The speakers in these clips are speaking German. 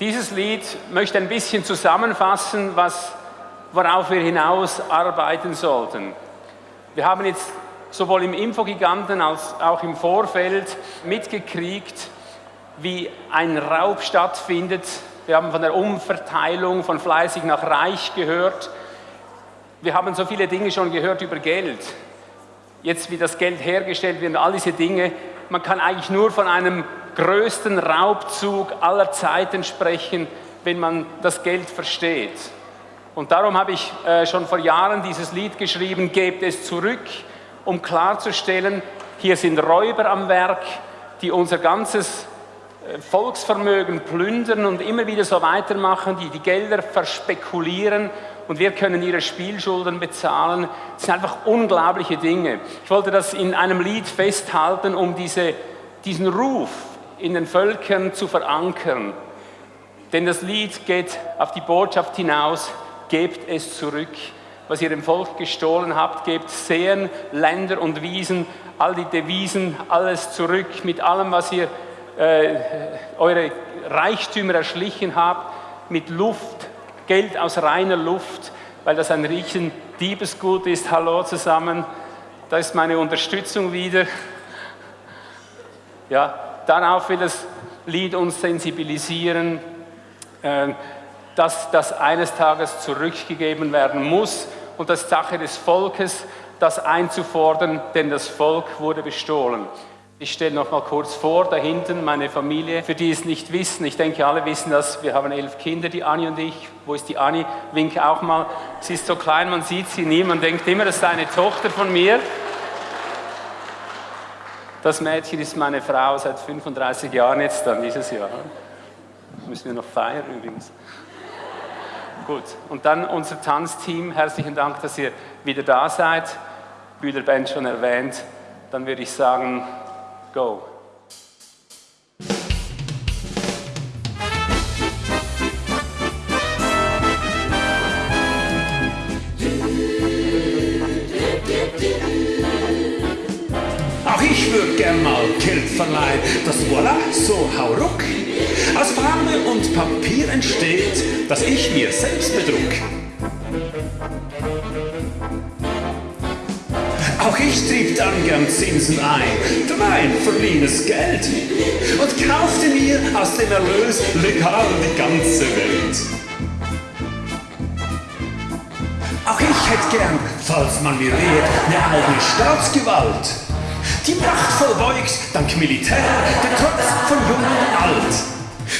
Dieses Lied möchte ein bisschen zusammenfassen, was, worauf wir hinaus arbeiten sollten. Wir haben jetzt sowohl im Infogiganten als auch im Vorfeld mitgekriegt, wie ein Raub stattfindet. Wir haben von der Umverteilung von fleißig nach reich gehört. Wir haben so viele Dinge schon gehört über Geld. Jetzt, wie das Geld hergestellt wird, all diese Dinge. Man kann eigentlich nur von einem größten Raubzug aller Zeiten sprechen, wenn man das Geld versteht. Und darum habe ich äh, schon vor Jahren dieses Lied geschrieben, Gebt es zurück, um klarzustellen, hier sind Räuber am Werk, die unser ganzes äh, Volksvermögen plündern und immer wieder so weitermachen, die die Gelder verspekulieren und wir können ihre Spielschulden bezahlen. Das sind einfach unglaubliche Dinge. Ich wollte das in einem Lied festhalten, um diese, diesen Ruf in den Völkern zu verankern. Denn das Lied geht auf die Botschaft hinaus, gebt es zurück. Was ihr dem Volk gestohlen habt, gebt Seen, Länder und Wiesen, all die Devisen, alles zurück mit allem, was ihr äh, eure Reichtümer erschlichen habt, mit Luft, Geld aus reiner Luft, weil das ein riesen Diebesgut ist. Hallo zusammen, da ist meine Unterstützung wieder. Ja, darauf will das Lied uns sensibilisieren, äh, dass das eines Tages zurückgegeben werden muss und das Sache des Volkes, das einzufordern, denn das Volk wurde bestohlen. Ich stelle noch mal kurz vor, da hinten meine Familie, für die es nicht wissen, ich denke alle wissen das, wir haben elf Kinder, die Anni und ich. Wo ist die Anni? Winke auch mal. Sie ist so klein, man sieht sie nie, man denkt immer, das ist eine Tochter von mir. Das Mädchen ist meine Frau seit 35 Jahren jetzt dann dieses Jahr. Müssen wir noch feiern übrigens. Gut, und dann unser Tanzteam. Herzlichen Dank, dass ihr wieder da seid. Bühlerband schon erwähnt. Dann würde ich sagen, go. Ich würde gern mal Geld verleihen, das voilà, so hauruck, aus Farbe und Papier entsteht, das ich mir selbst bedruck. Auch ich trieb dann gern Zinsen ein, mein verliehenes Geld und kaufte mir aus dem Erlös legal die ganze Welt. Auch ich hätte gern, falls man mir rät, eine eigene Staatsgewalt die machtvoll beugt, dank Militär, den Trotz von Jung und Alt.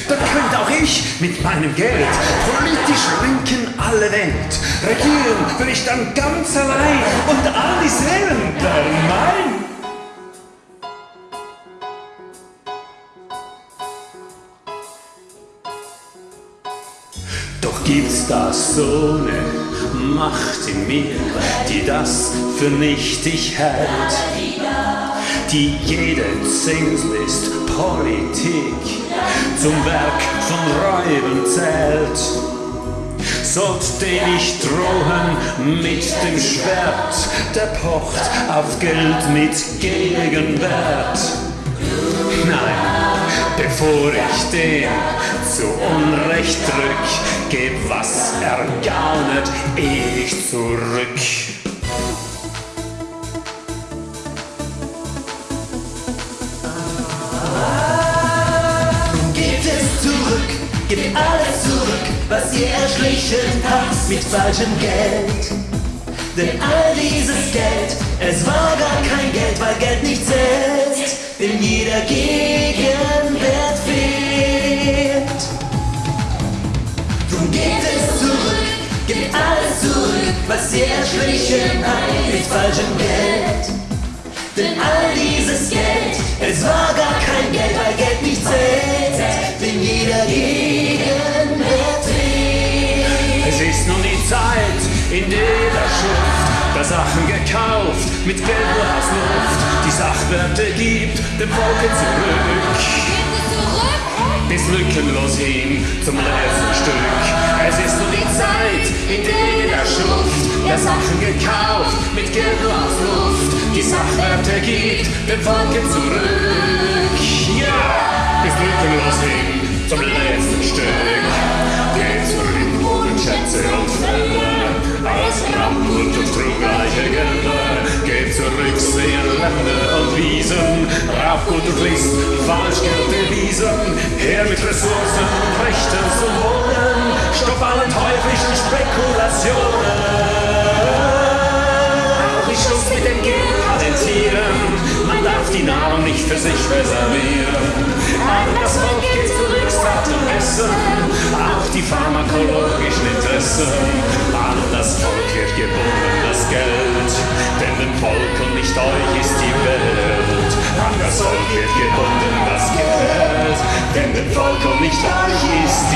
Dann könnte auch ich mit meinem Geld politisch lenken alle Welt. Regieren will ich dann ganz allein und all die Seelen wären mein. Doch gibt's da so ne Macht in mir, die das für nichtig hält die jede Zinslist Politik zum Werk von Räuben zählt. Sollt den ich drohen mit dem Schwert, der pocht auf Geld mit Gegenwert. Nein, bevor ich den zu Unrecht drück, geb was ergaunet ich zurück. Was ihr erschlichen habt mit falschem Geld. Denn all dieses Geld, es war gar kein Geld, weil Geld nicht zählt. Denn jeder Gegenwert fehlt. Drum gebt es zurück, gebt alles zurück, was ihr erschlichen habt mit falschem Geld. Sachen gekauft, mit Geld nur aus Luft. Die Sachwerte gibt dem Volke zurück. Bis lückenlos hin zum letzten Stück. Es ist nur die Zeit, in der er schruft. Der Sachen gekauft, mit Geld nur aus Luft. Die Sachwerte gibt dem Volke zurück. Ja, bis lückenlos hin zum letzten Stück. Geht zurück, Boden, Schätze und Fälle. Bergende, geht zurück, sehen Länder und Wiesen, rauf gute Pflicht, Falschgeld erwiesen, her mit Ressourcen, und Rechten zu Wohnen, stopp alle teuflischen Spekulationen. Auch ich Schluss mit dem Geld patentieren, man darf die Nahrung nicht für sich reservieren, aber das Volk geht zurück sagt und Essen, auch die pharmakologischen Interessen. An das Volk wird gebunden, das Geld, denn dem Volk und nicht euch ist die Welt. An das Volk wird gebunden, das Geld, denn dem Volk und nicht euch ist